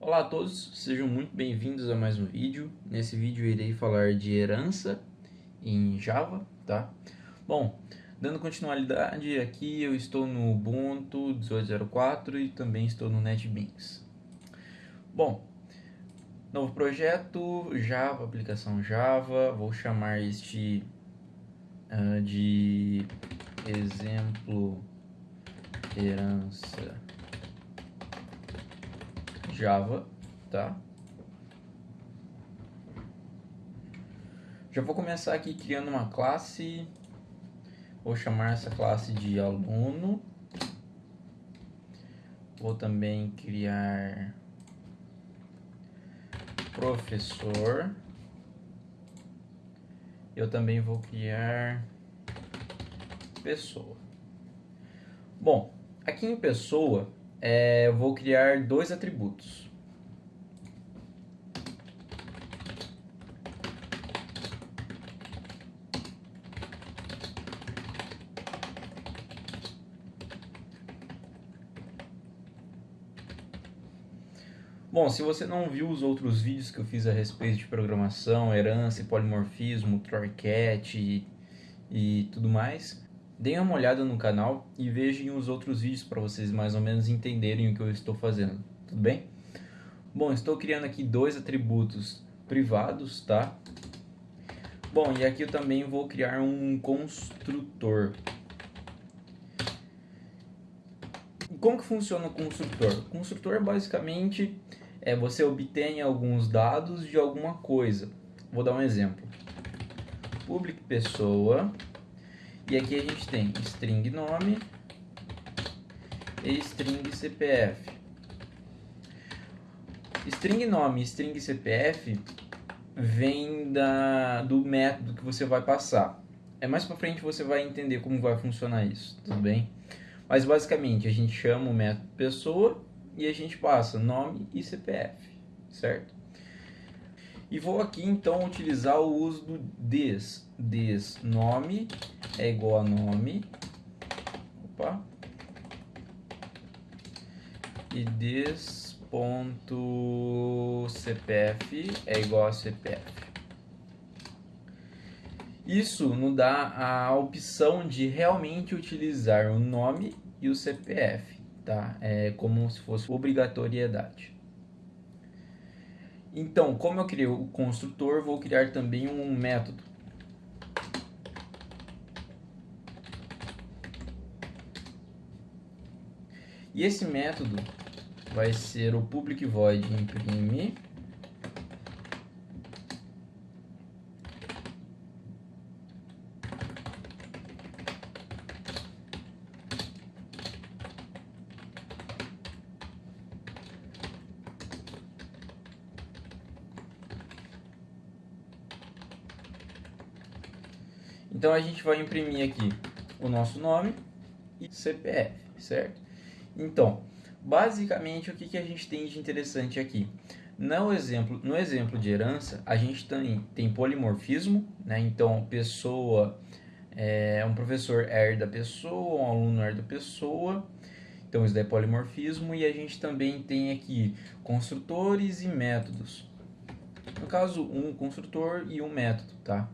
Olá a todos, sejam muito bem-vindos a mais um vídeo. Nesse vídeo irei falar de herança em Java, tá? Bom, dando continuidade aqui, eu estou no Ubuntu 18.04 e também estou no NetBeans. Bom, novo projeto, Java, aplicação Java, vou chamar este uh, de exemplo herança Java, tá? Já vou começar aqui criando uma classe, vou chamar essa classe de aluno, vou também criar professor, eu também vou criar pessoa. Bom, aqui em pessoa é, eu vou criar dois atributos. Bom, se você não viu os outros vídeos que eu fiz a respeito de programação, herança, polimorfismo, Try-Cat e, e tudo mais, Deem uma olhada no canal e vejam os outros vídeos para vocês mais ou menos entenderem o que eu estou fazendo, tudo bem? Bom, estou criando aqui dois atributos privados, tá? Bom, e aqui eu também vou criar um construtor. Como que funciona o construtor? O construtor basicamente é você obtém alguns dados de alguma coisa. Vou dar um exemplo. Public pessoa e aqui a gente tem string nome e string CPF. String nome e string CPF vem da, do método que você vai passar. É mais para frente você vai entender como vai funcionar isso, tudo bem? Mas basicamente a gente chama o método pessoa e a gente passa nome e CPF, certo? E vou aqui então utilizar o uso do des. Des nome é igual a nome. Opa. E des ponto CPF é igual a CPF. Isso nos dá a opção de realmente utilizar o nome e o CPF, tá? É como se fosse obrigatoriedade. Então, como eu criei o construtor, vou criar também um método. E esse método vai ser o public void imprime Então a gente vai imprimir aqui o nosso nome e CPF, certo? Então, basicamente o que, que a gente tem de interessante aqui? No exemplo, no exemplo de herança, a gente tem, tem polimorfismo, né? Então, pessoa, é, um professor herda pessoa, um aluno herda pessoa. Então, isso daí é polimorfismo. E a gente também tem aqui construtores e métodos. No caso, um construtor e um método, tá?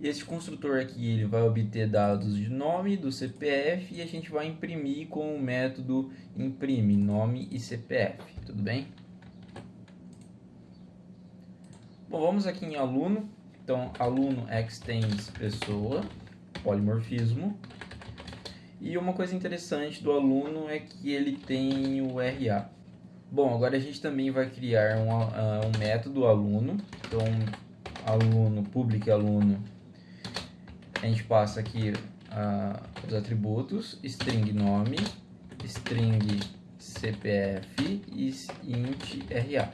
Esse construtor aqui ele vai obter dados de nome do CPF e a gente vai imprimir com o método imprime nome e CPF, tudo bem? Bom, vamos aqui em aluno. Então, aluno extends pessoa, polimorfismo. E uma coisa interessante do aluno é que ele tem o RA. Bom, agora a gente também vai criar um, uh, um método aluno. Então, aluno, public aluno a gente passa aqui uh, os atributos, string nome, string CPF e int RA.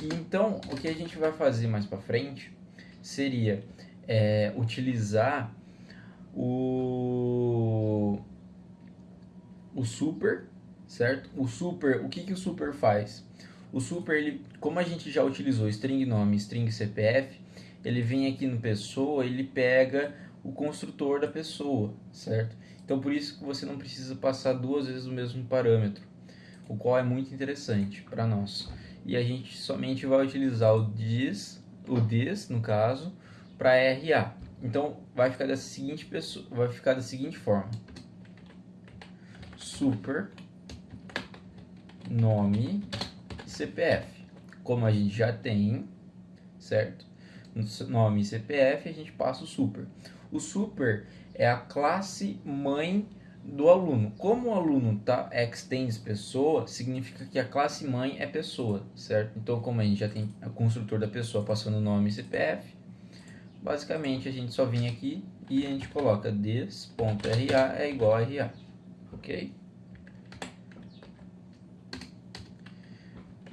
E então, o que a gente vai fazer mais para frente seria é, utilizar o, o super, certo? O super, o que, que o super faz? O super, ele, como a gente já utilizou string nome, string CPF, ele vem aqui no pessoa, ele pega o construtor da pessoa, certo? Então por isso que você não precisa passar duas vezes o mesmo parâmetro. o qual é muito interessante para nós. E a gente somente vai utilizar o this, o this no caso, para RA. Então vai ficar da seguinte pessoa, vai ficar da seguinte forma: super nome CPF. Como a gente já tem, certo? Nome e CPF, a gente passa o super. O super é a classe mãe do aluno. Como o aluno tá extends pessoa, significa que a classe mãe é pessoa, certo? Então, como a gente já tem o construtor da pessoa passando nome e CPF, basicamente a gente só vem aqui e a gente coloca this.ra é igual a RA, ok?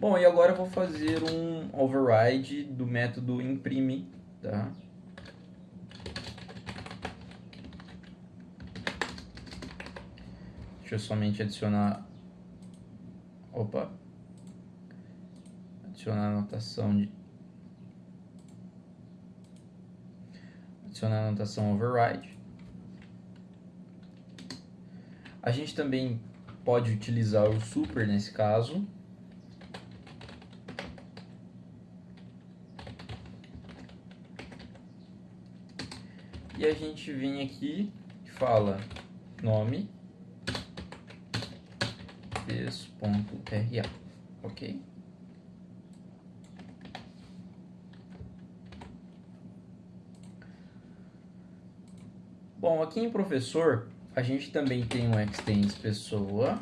Bom, e agora eu vou fazer um override do método imprime, tá? Deixa eu somente adicionar... Opa! Adicionar anotação de... Adicionar a anotação override. A gente também pode utilizar o super nesse caso. E a gente vem aqui e fala nome this.ra, ok? Bom, aqui em professor, a gente também tem um extends pessoa.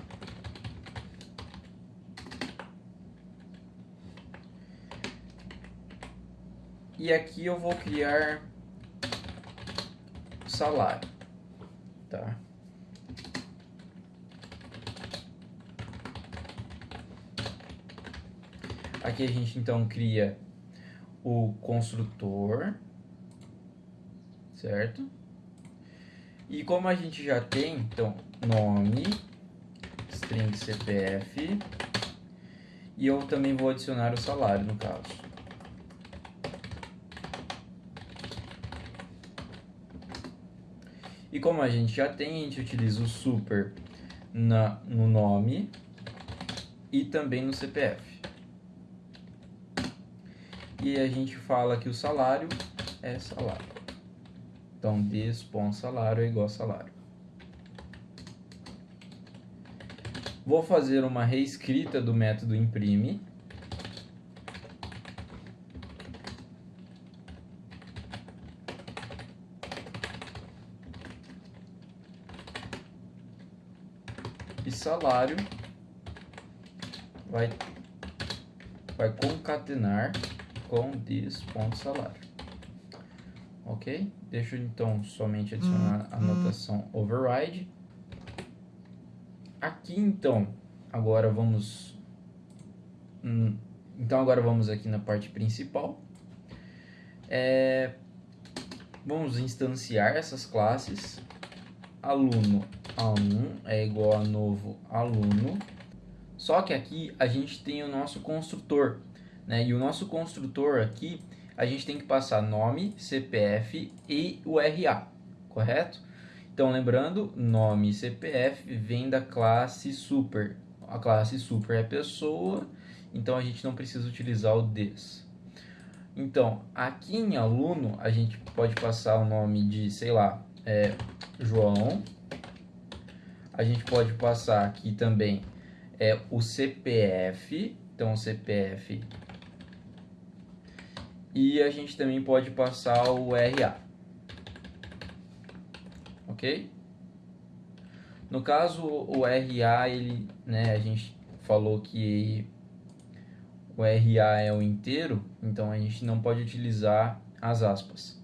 E aqui eu vou criar salário, tá? Aqui a gente então cria o construtor, certo? E como a gente já tem, então, nome, string CPF, e eu também vou adicionar o salário no caso. E como a gente já tem, a gente utiliza o super na, no nome e também no CPF. E a gente fala que o salário é salário. Então, salário é igual a salário. Vou fazer uma reescrita do método imprime. E salário vai, vai concatenar com this.salário. Ok? Deixa eu então somente adicionar a hum, hum. notação override. Aqui então, agora vamos... Hum, então agora vamos aqui na parte principal. É, vamos instanciar essas classes. Aluno a1 é igual a novo aluno. Só que aqui a gente tem o nosso construtor, né? E o nosso construtor aqui, a gente tem que passar nome, CPF e o RA, correto? Então, lembrando, nome e CPF vem da classe super. A classe super é pessoa, então a gente não precisa utilizar o des. Então, aqui em aluno, a gente pode passar o nome de, sei lá, é, João, a gente pode passar aqui também é, o CPF, então o CPF, e a gente também pode passar o RA, ok? No caso, o RA, ele, né, a gente falou que o RA é o inteiro, então a gente não pode utilizar as aspas.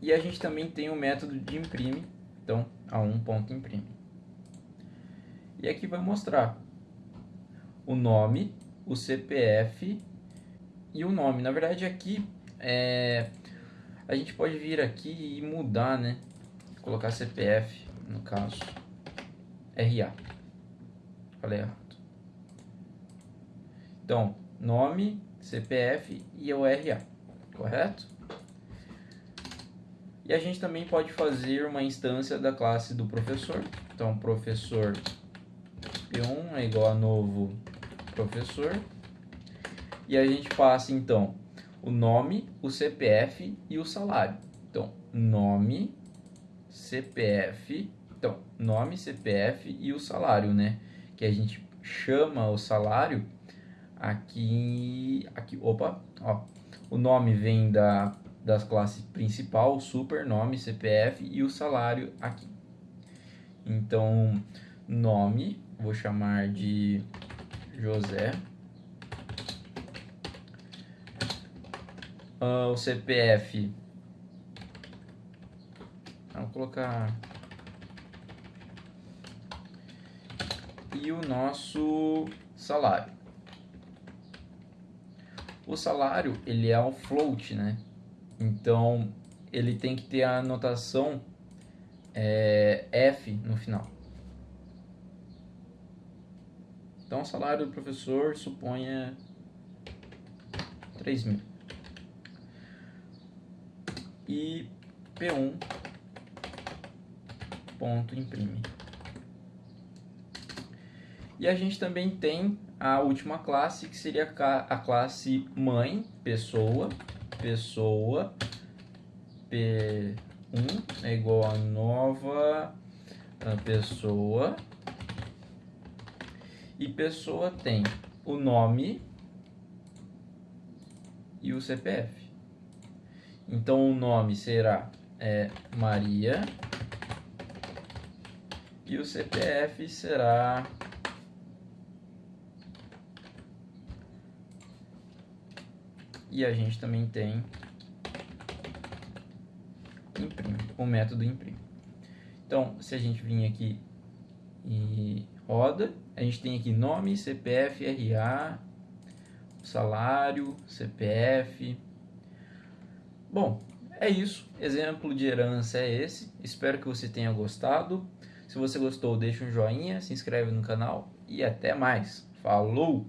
E a gente também tem o método de imprime, então, a um ponto imprime. E aqui vai mostrar o nome, o CPF e o nome. Na verdade, aqui é, a gente pode vir aqui e mudar, né? Colocar CPF, no caso, RA. Falei errado. Então, nome, CPF e o RA, correto? E a gente também pode fazer uma instância da classe do professor. Então, professor P1 é igual a novo professor. E a gente passa, então, o nome, o CPF e o salário. Então, nome, CPF, então, nome, CPF e o salário, né? Que a gente chama o salário aqui, aqui, opa, ó. O nome vem da das classes principal, super, nome, CPF e o salário aqui. Então, nome, vou chamar de José. Uh, o CPF, vamos colocar e o nosso salário. O salário ele é um float, né? Então ele tem que ter a notação é, F no final. Então o salário do professor suponha 3 mil. E P1 ponto imprime. E a gente também tem a última classe, que seria a classe mãe, pessoa, pessoa, P1 é igual a nova pessoa, e pessoa tem o nome e o CPF. Então o nome será é, Maria e o CPF será e a gente também tem imprime, o método imprime. Então, se a gente vir aqui e roda, a gente tem aqui nome, CPF, RA, salário, CPF. Bom, é isso. Exemplo de herança é esse. Espero que você tenha gostado. Se você gostou, deixa um joinha, se inscreve no canal e até mais. Falou!